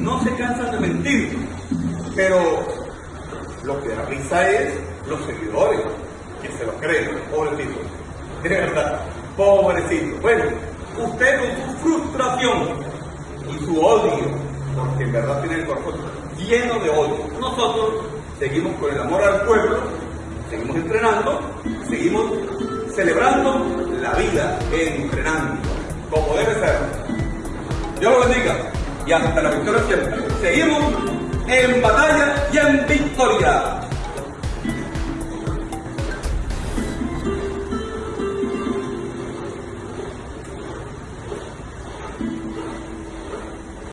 no se cansan de mentir, pero lo que da risa es los seguidores que se lo creen, pobrecito. De verdad, pobrecito. Bueno, usted con su frustración y su odio, porque en verdad tiene el corazón lleno de odio. Nosotros seguimos con el amor al pueblo, seguimos entrenando, seguimos celebrando la vida, entrenando, como debe ser. Dios lo bendiga y hasta la victoria siempre. Seguimos en batalla